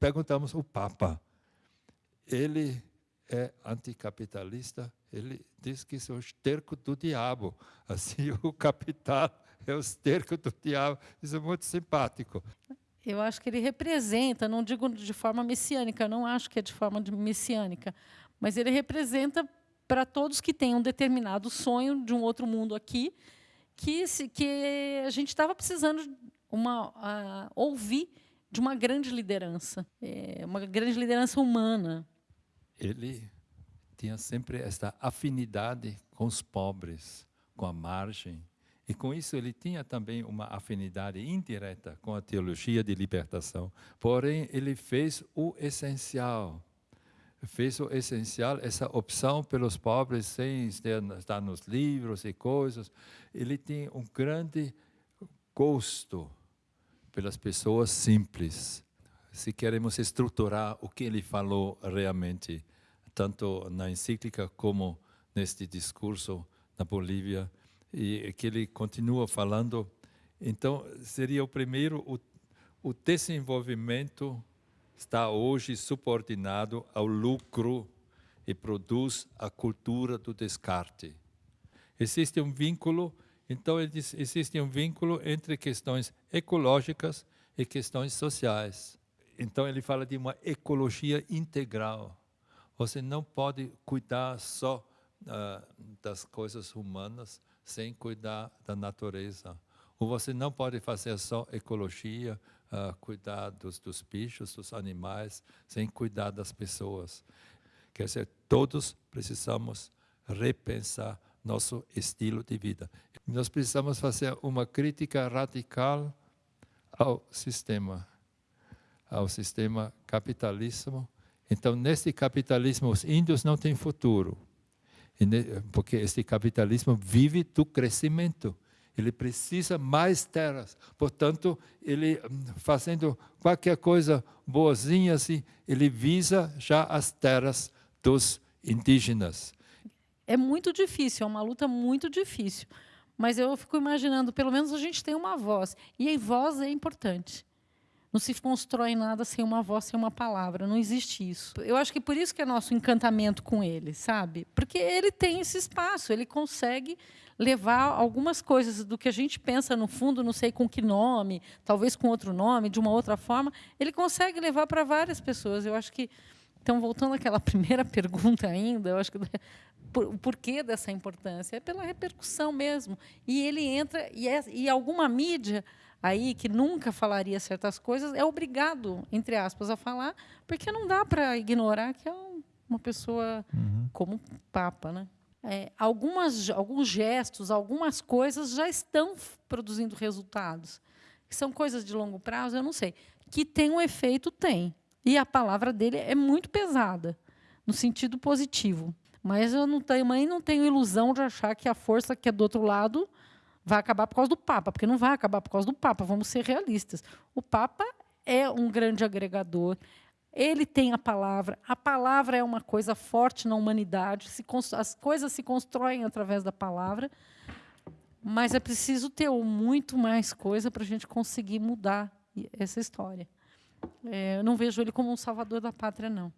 perguntamos o Papa. Ele é anticapitalista, ele diz que isso é o esterco do diabo. Assim, o capital é o esterco do diabo. Isso é muito simpático. Eu acho que ele representa, não digo de forma messiânica, eu não acho que é de forma messiânica, mas ele representa para todos que têm um determinado sonho de um outro mundo aqui, que, que a gente estava precisando uma, uh, ouvir de uma grande liderança, é, uma grande liderança humana. Ele tinha sempre esta afinidade com os pobres, com a margem, e com isso ele tinha também uma afinidade indireta com a teologia de libertação. Porém, ele fez o essencial. Fez o essencial, essa opção pelos pobres, sem estar nos livros e coisas. Ele tinha um grande gosto pelas pessoas simples. Se queremos estruturar o que ele falou realmente, tanto na encíclica como neste discurso na Bolívia, e que ele continua falando. Então, seria o primeiro, o, o desenvolvimento está hoje subordinado ao lucro e produz a cultura do descarte. Existe um vínculo, então existe um vínculo entre questões ecológicas e questões sociais. Então ele fala de uma ecologia integral. Você não pode cuidar só uh, das coisas humanas, sem cuidar da natureza. Ou você não pode fazer só ecologia, uh, cuidar dos, dos bichos, dos animais, sem cuidar das pessoas. Quer dizer, todos precisamos repensar nosso estilo de vida. Nós precisamos fazer uma crítica radical ao sistema, ao sistema capitalismo. Então, nesse capitalismo, os índios não têm futuro porque este capitalismo vive do crescimento. Ele precisa mais terras. Portanto, ele hum, fazendo qualquer coisa boazinha assim, ele visa já as terras dos indígenas. É muito difícil, é uma luta muito difícil. Mas eu fico imaginando, pelo menos a gente tem uma voz. E a voz é importante. Não se constrói nada sem uma voz, sem uma palavra. Não existe isso. Eu acho que por isso que é nosso encantamento com ele, sabe? Porque ele tem esse espaço, ele consegue levar algumas coisas do que a gente pensa no fundo, não sei com que nome, talvez com outro nome, de uma outra forma, ele consegue levar para várias pessoas. Eu acho que então voltando àquela primeira pergunta ainda, eu acho que o porquê dessa importância é pela repercussão mesmo. E ele entra e, é, e alguma mídia aí que nunca falaria certas coisas é obrigado, entre aspas, a falar, porque não dá para ignorar que é uma pessoa uhum. como Papa, né? É, algumas, alguns gestos, algumas coisas já estão produzindo resultados. São coisas de longo prazo, eu não sei. Que tem um efeito, tem. E a palavra dele é muito pesada, no sentido positivo. Mas eu não tenho, mãe não tenho ilusão de achar que a força que é do outro lado vai acabar por causa do Papa, porque não vai acabar por causa do Papa, vamos ser realistas. O Papa é um grande agregador, ele tem a palavra, a palavra é uma coisa forte na humanidade, as coisas se constroem através da palavra, mas é preciso ter muito mais coisa para a gente conseguir mudar essa história. É, eu não vejo ele como um salvador da pátria, não.